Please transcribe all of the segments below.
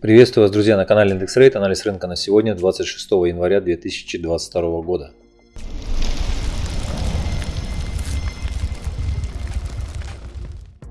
Приветствую вас, друзья, на канале Индекс Рейт. Анализ рынка на сегодня, 26 января 2022 года.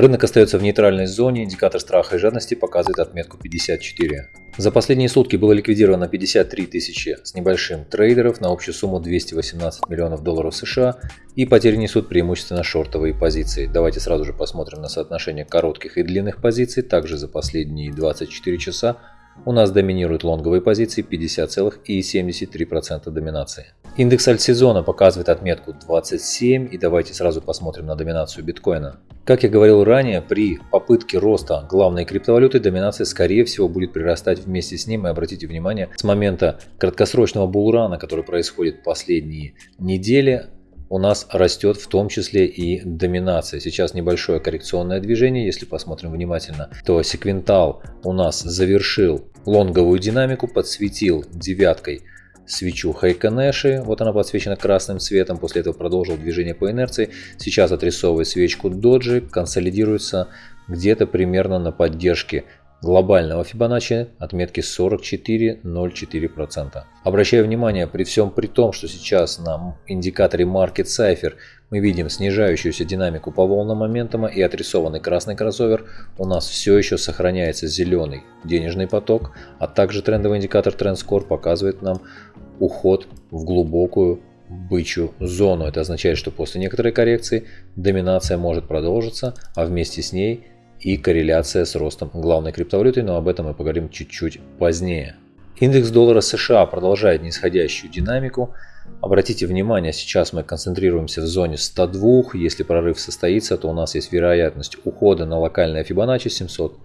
Рынок остается в нейтральной зоне, индикатор страха и жадности показывает отметку 54. За последние сутки было ликвидировано 53 тысячи с небольшим трейдеров на общую сумму 218 миллионов долларов США и потери несут преимущественно шортовые позиции. Давайте сразу же посмотрим на соотношение коротких и длинных позиций. Также за последние 24 часа у нас доминируют лонговые позиции 50,73% доминации. Индекс альтсезона показывает отметку 27 и давайте сразу посмотрим на доминацию биткоина. Как я говорил ранее, при попытке роста главной криптовалюты доминация скорее всего будет прирастать вместе с ним. И обратите внимание, с момента краткосрочного булрана, который происходит последние недели, у нас растет в том числе и доминация. Сейчас небольшое коррекционное движение, если посмотрим внимательно, то секвентал у нас завершил лонговую динамику, подсветил девяткой свечу Хайконеши, вот она подсвечена красным цветом, после этого продолжил движение по инерции, сейчас отрисовывает свечку Доджи, консолидируется где-то примерно на поддержке глобального Фибоначчи отметки 44,04%. Обращаю внимание, при всем при том, что сейчас на индикаторе Market Cipher мы видим снижающуюся динамику по волнам моментума и отрисованный красный кроссовер, у нас все еще сохраняется зеленый денежный поток, а также трендовый индикатор TrendScore показывает нам уход в глубокую бычью зону. Это означает, что после некоторой коррекции доминация может продолжиться, а вместе с ней и корреляция с ростом главной криптовалюты, но об этом мы поговорим чуть-чуть позднее. Индекс доллара США продолжает нисходящую динамику. Обратите внимание, сейчас мы концентрируемся в зоне 102. Если прорыв состоится, то у нас есть вероятность ухода на локальное Fibonacci 700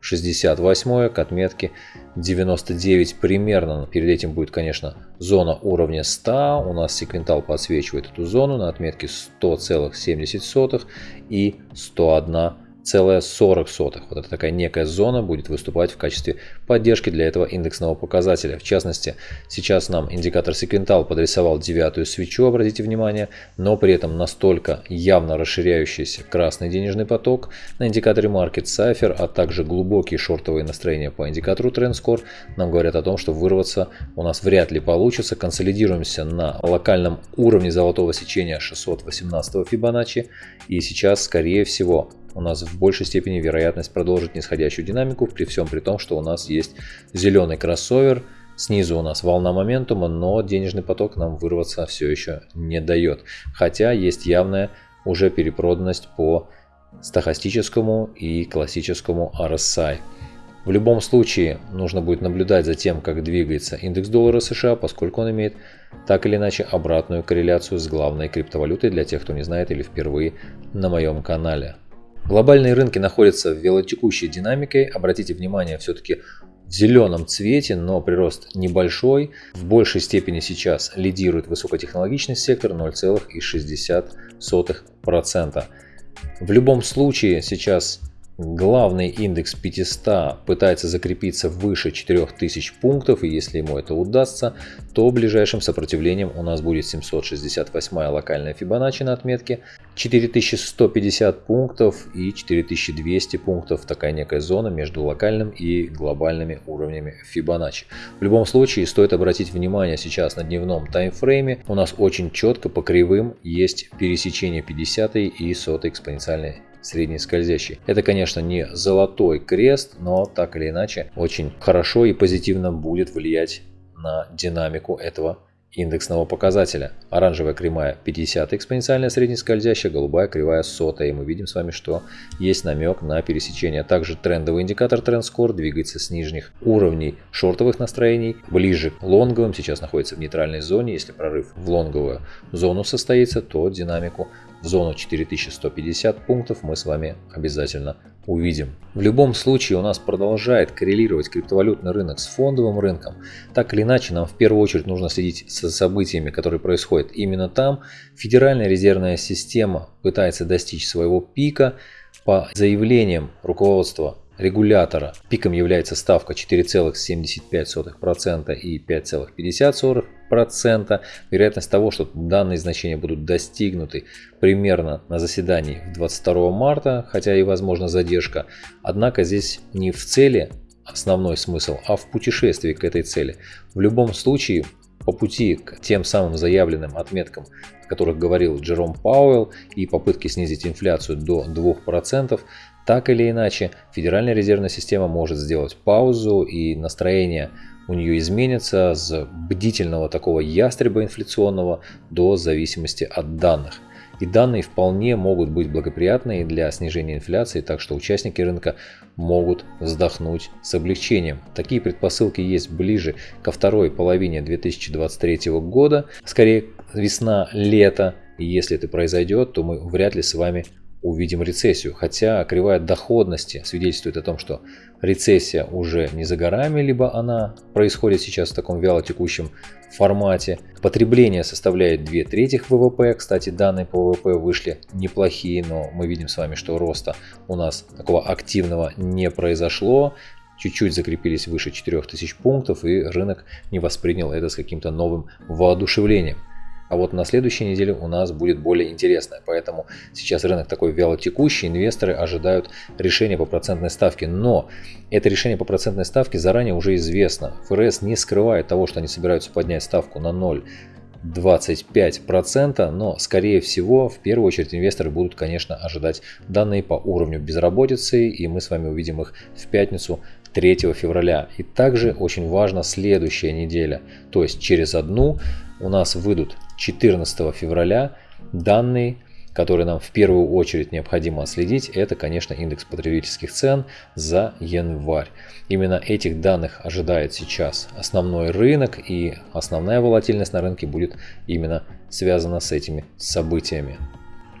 68 к отметке 99 примерно. Перед этим будет, конечно, зона уровня 100. У нас секвентал подсвечивает эту зону на отметке 100,70 и 101 целая 40 сотых. Вот эта такая некая зона будет выступать в качестве поддержки для этого индексного показателя. В частности, сейчас нам индикатор секвентал подрисовал девятую свечу, обратите внимание, но при этом настолько явно расширяющийся красный денежный поток на индикаторе Market Cipher, а также глубокие шортовые настроения по индикатору TrendScore нам говорят о том, что вырваться у нас вряд ли получится. Консолидируемся на локальном уровне золотого сечения 618 Fibonacci и сейчас, скорее всего, у нас в большей степени вероятность продолжить нисходящую динамику, при всем при том, что у нас есть зеленый кроссовер, снизу у нас волна моментума, но денежный поток нам вырваться все еще не дает. Хотя есть явная уже перепроданность по стахастическому и классическому RSI. В любом случае нужно будет наблюдать за тем, как двигается индекс доллара США, поскольку он имеет так или иначе обратную корреляцию с главной криптовалютой для тех, кто не знает или впервые на моем канале. Глобальные рынки находятся в велотекущей динамике. Обратите внимание, все-таки в зеленом цвете, но прирост небольшой. В большей степени сейчас лидирует высокотехнологичный сектор 0,60%. В любом случае сейчас Главный индекс 500 пытается закрепиться выше 4000 пунктов, и если ему это удастся, то ближайшим сопротивлением у нас будет 768 локальная Fibonacci на отметке, 4150 пунктов и 4200 пунктов, такая некая зона между локальным и глобальными уровнями Fibonacci. В любом случае стоит обратить внимание сейчас на дневном таймфрейме, у нас очень четко по кривым есть пересечение 50 и 100 экспоненциальной средний скользящий. Это, конечно, не золотой крест, но так или иначе очень хорошо и позитивно будет влиять на динамику этого индексного показателя. Оранжевая кривая 50 экспоненциальная среднескользящая, голубая кривая 100. И мы видим с вами, что есть намек на пересечение. Также трендовый индикатор TrendScore двигается с нижних уровней шортовых настроений ближе к лонговым. Сейчас находится в нейтральной зоне. Если прорыв в лонговую зону состоится, то динамику зону 4150 пунктов мы с вами обязательно увидим. В любом случае у нас продолжает коррелировать криптовалютный рынок с фондовым рынком. Так или иначе нам в первую очередь нужно следить за событиями, которые происходят именно там. Федеральная резервная система пытается достичь своего пика по заявлениям руководства регулятора. Пиком является ставка 4,75% и 5,50%. Вероятность того, что данные значения будут достигнуты примерно на заседании 22 марта, хотя и возможно задержка. Однако здесь не в цели основной смысл, а в путешествии к этой цели. В любом случае, по пути к тем самым заявленным отметкам, о которых говорил Джером Пауэлл, и попытки снизить инфляцию до 2%, так или иначе, Федеральная резервная система может сделать паузу и настроение у нее изменится с бдительного такого ястреба инфляционного до зависимости от данных. И данные вполне могут быть благоприятные для снижения инфляции, так что участники рынка могут вздохнуть с облегчением. Такие предпосылки есть ближе ко второй половине 2023 года, скорее весна-лето. И если это произойдет, то мы вряд ли с вами увидим рецессию. Хотя кривая доходности свидетельствует о том, что рецессия уже не за горами, либо она происходит сейчас в таком вялотекущем формате. Потребление составляет 2 трети ВВП. Кстати, данные по ВВП вышли неплохие, но мы видим с вами, что роста у нас такого активного не произошло чуть-чуть закрепились выше 4000 пунктов, и рынок не воспринял это с каким-то новым воодушевлением. А вот на следующей неделе у нас будет более интересное. Поэтому сейчас рынок такой вялотекущий, инвесторы ожидают решения по процентной ставке. Но это решение по процентной ставке заранее уже известно. ФРС не скрывает того, что они собираются поднять ставку на 0. 25%, но скорее всего в первую очередь инвесторы будут, конечно, ожидать данные по уровню безработицы, и мы с вами увидим их в пятницу 3 февраля. И также очень важна следующая неделя, то есть через одну у нас выйдут 14 февраля данные, которые нам в первую очередь необходимо отследить, это, конечно, индекс потребительских цен за январь. Именно этих данных ожидает сейчас основной рынок, и основная волатильность на рынке будет именно связана с этими событиями.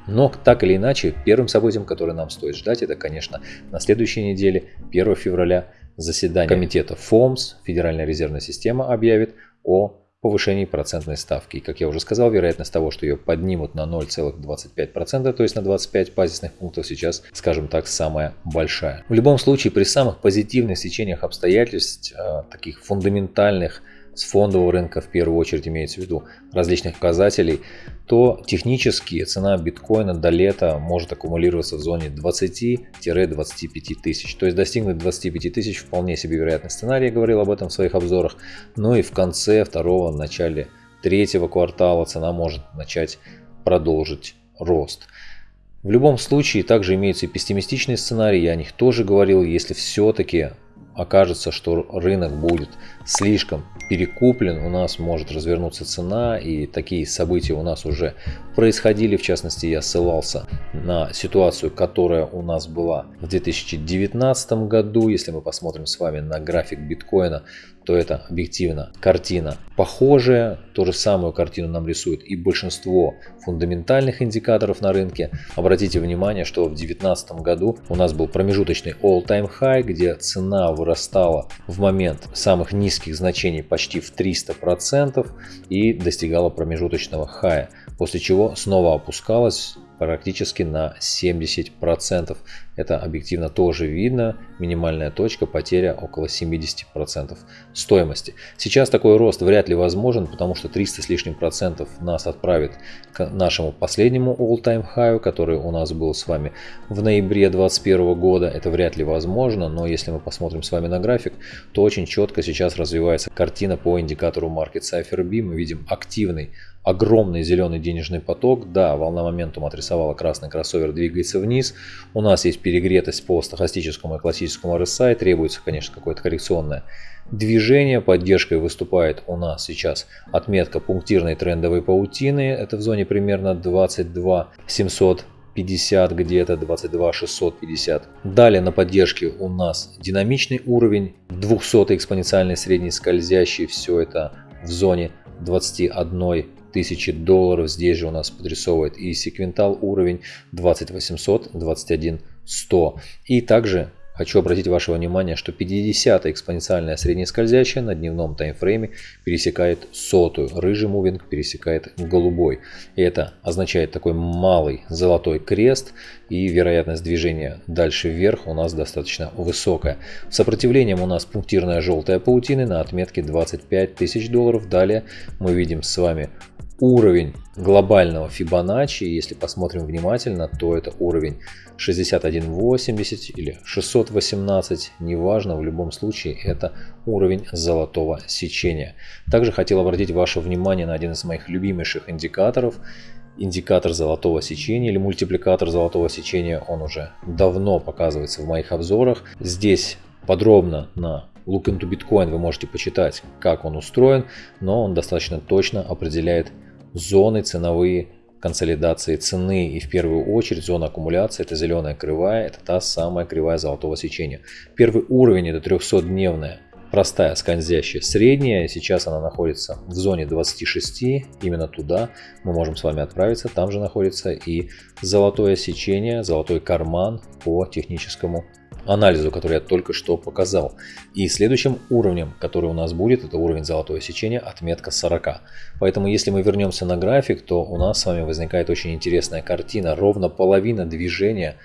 Но так или иначе, первым событием, которое нам стоит ждать, это, конечно, на следующей неделе, 1 февраля, заседание комитета ФОМС, Федеральная резервная система, объявит о повышении процентной ставки. И, как я уже сказал, вероятность того, что ее поднимут на 0,25%, то есть на 25 базисных пунктов сейчас, скажем так, самая большая. В любом случае, при самых позитивных сечениях обстоятельств, э, таких фундаментальных, с фондового рынка в первую очередь имеется в виду различных показателей, то технически цена биткоина до лета может аккумулироваться в зоне 20-25 тысяч. То есть достигнуть 25 тысяч вполне себе вероятный сценарий, я говорил об этом в своих обзорах. Ну и в конце второго, начале третьего квартала цена может начать продолжить рост. В любом случае также имеются и пессимистичные сценарии, я о них тоже говорил, если все-таки окажется, что рынок будет слишком перекуплен, у нас может развернуться цена, и такие события у нас уже происходили. В частности, я ссылался на ситуацию, которая у нас была в 2019 году. Если мы посмотрим с вами на график биткоина, то это объективно картина похожая. Ту же самую картину нам рисует и большинство фундаментальных индикаторов на рынке. Обратите внимание, что в 2019 году у нас был промежуточный all-time high, где цена вырастала в момент самых низких значений почти в 300% и достигала промежуточного хая, после чего снова опускалась практически на 70%. Это объективно тоже видно. Минимальная точка потеря около 70% стоимости. Сейчас такой рост вряд ли возможен, потому что 300 с лишним процентов нас отправит к нашему последнему all-time high, который у нас был с вами в ноябре 2021 года. Это вряд ли возможно, но если мы посмотрим с вами на график, то очень четко сейчас развивается картина по индикатору Market Cipher B. Мы видим активный огромный зеленый денежный поток. Да, волна моментум отрисовала красный кроссовер, двигается вниз. У нас есть перегретость по стахастическому и классическому RSI. Требуется, конечно, какое-то коррекционное движение. Поддержкой выступает у нас сейчас отметка пунктирной трендовой паутины. Это в зоне примерно 22 750 где-то 22 650 далее на поддержке у нас динамичный уровень 200 экспоненциальный средний скользящий все это в зоне 21 тысячи долларов. Здесь же у нас подрисовывает и секвентал уровень 20800, 21100. И также Хочу обратить ваше внимание, что 50 экспоненциальная среднескользящая на дневном таймфрейме пересекает сотую, рыжий мувинг пересекает голубой. И это означает такой малый золотой крест и вероятность движения дальше вверх у нас достаточно высокая. Сопротивлением у нас пунктирная желтая паутина на отметке 25 тысяч долларов. Далее мы видим с вами уровень глобального Fibonacci, если посмотрим внимательно, то это уровень 61.80 или 618, неважно, в любом случае это уровень золотого сечения. Также хотел обратить ваше внимание на один из моих любимейших индикаторов, индикатор золотого сечения или мультипликатор золотого сечения, он уже давно показывается в моих обзорах. Здесь подробно на Look into Bitcoin вы можете почитать, как он устроен, но он достаточно точно определяет зоны ценовые консолидации цены. И в первую очередь зона аккумуляции это зеленая кривая, это та самая кривая золотого сечения. Первый уровень это 300-дневная простая скользящая средняя, сейчас она находится в зоне 26, именно туда мы можем с вами отправиться, там же находится и золотое сечение, золотой карман по техническому анализу, который я только что показал. И следующим уровнем, который у нас будет, это уровень золотое сечение, отметка 40. Поэтому если мы вернемся на график, то у нас с вами возникает очень интересная картина. Ровно половина движения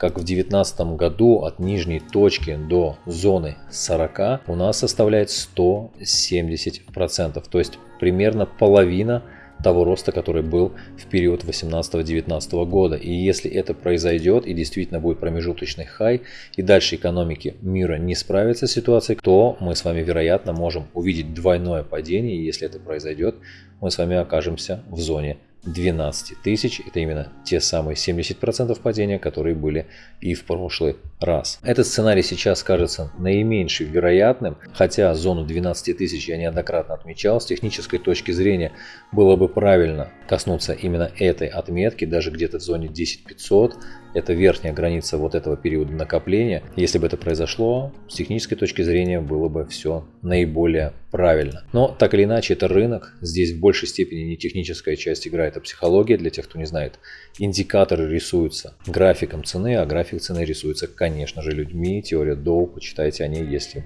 как в 2019 году от нижней точки до зоны 40 у нас составляет 170%. То есть примерно половина того роста, который был в период 18-19 года. И если это произойдет и действительно будет промежуточный хай, и дальше экономики мира не справятся с ситуацией, то мы с вами, вероятно, можем увидеть двойное падение. И если это произойдет, мы с вами окажемся в зоне 12 тысяч. Это именно те самые 70% падения, которые были и в прошлый раз. Этот сценарий сейчас кажется наименьшим вероятным, хотя зону 12 тысяч я неоднократно отмечал. С технической точки зрения было бы правильно коснуться именно этой отметки, даже где-то в зоне 10 500 это верхняя граница вот этого периода накопления. Если бы это произошло, с технической точки зрения было бы все наиболее правильно. Но так или иначе, это рынок. Здесь в большей степени не техническая часть играет, а психология. Для тех, кто не знает, индикаторы рисуются графиком цены, а график цены рисуется, конечно же, людьми. Теория Доу, почитайте о ней, если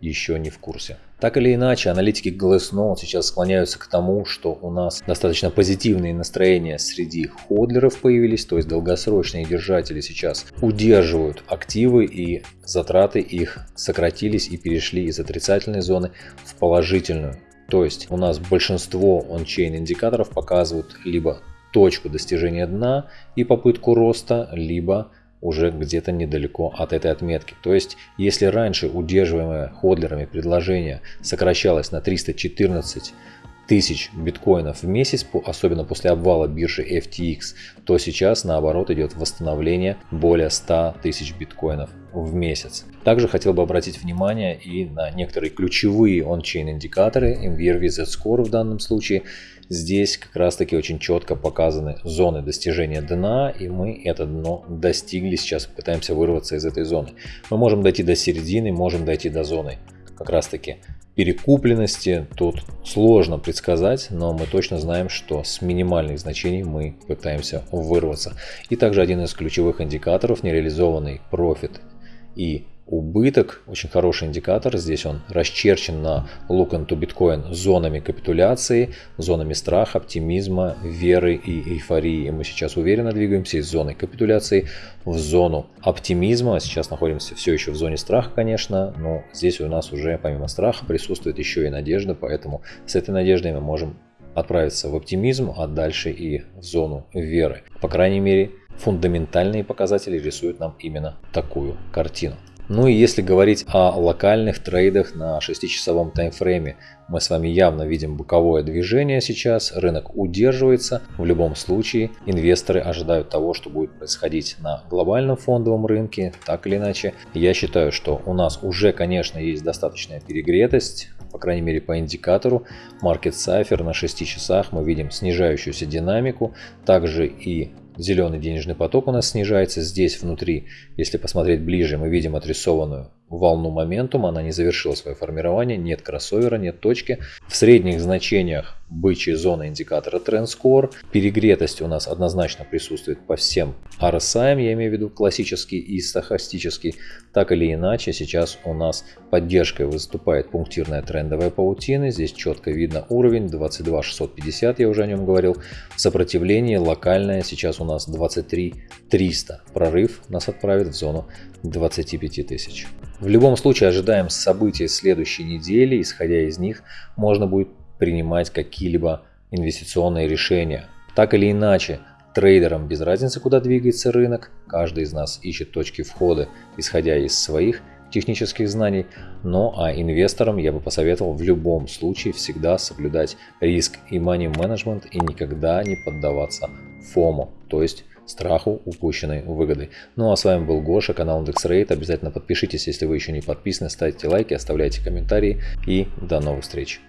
еще не в курсе. Так или иначе, аналитики Glassnode сейчас склоняются к тому, что у нас достаточно позитивные настроения среди ходлеров появились, то есть долгосрочные держатели сейчас удерживают активы и затраты их сократились и перешли из отрицательной зоны в положительную. То есть у нас большинство ончейн индикаторов показывают либо точку достижения дна и попытку роста, либо уже где-то недалеко от этой отметки. То есть, если раньше удерживаемое ходлерами предложение сокращалось на 314 тысяч биткоинов в месяц, особенно после обвала биржи FTX, то сейчас наоборот идет восстановление более 100 тысяч биткоинов в месяц. Также хотел бы обратить внимание и на некоторые ключевые он-чейн индикаторы, MVRV Z-Score в данном случае, Здесь как раз таки очень четко показаны зоны достижения дна, и мы это дно достигли, сейчас пытаемся вырваться из этой зоны. Мы можем дойти до середины, можем дойти до зоны как раз таки перекупленности. Тут сложно предсказать, но мы точно знаем, что с минимальных значений мы пытаемся вырваться. И также один из ключевых индикаторов нереализованный профит и убыток, очень хороший индикатор, здесь он расчерчен на Look into Bitcoin зонами капитуляции, зонами страха, оптимизма, веры и эйфории. И мы сейчас уверенно двигаемся из зоны капитуляции в зону оптимизма. Сейчас находимся все еще в зоне страха, конечно, но здесь у нас уже помимо страха присутствует еще и надежда, поэтому с этой надеждой мы можем отправиться в оптимизм, а дальше и в зону веры. По крайней мере, фундаментальные показатели рисуют нам именно такую картину. Ну и если говорить о локальных трейдах на 6-часовом таймфрейме, мы с вами явно видим боковое движение сейчас, рынок удерживается. В любом случае инвесторы ожидают того, что будет происходить на глобальном фондовом рынке. Так или иначе, я считаю, что у нас уже, конечно, есть достаточная перегретость, по крайней мере по индикатору Market Cipher на 6 часах мы видим снижающуюся динамику, также и Зеленый денежный поток у нас снижается. Здесь внутри, если посмотреть ближе, мы видим отрисованную волну моментума, она не завершила свое формирование, нет кроссовера, нет точки. В средних значениях бычьей зоны индикатора TrendScore. Перегретость у нас однозначно присутствует по всем RSI, я имею в виду классический и стахастический. Так или иначе, сейчас у нас поддержкой выступает пунктирная трендовая паутина. Здесь четко видно уровень 22 650, я уже о нем говорил. Сопротивление локальное сейчас у нас 23 300. Прорыв нас отправит в зону 25 тысяч. В любом случае ожидаем событий следующей недели, исходя из них можно будет принимать какие-либо инвестиционные решения. Так или иначе, трейдерам без разницы, куда двигается рынок, каждый из нас ищет точки входа, исходя из своих технических знаний, но а инвесторам я бы посоветовал в любом случае всегда соблюдать риск и money management и никогда не поддаваться фому, то есть страху упущенной выгоды. Ну а с вами был Гоша, канал IndexRate. Обязательно подпишитесь, если вы еще не подписаны, ставьте лайки, оставляйте комментарии и до новых встреч.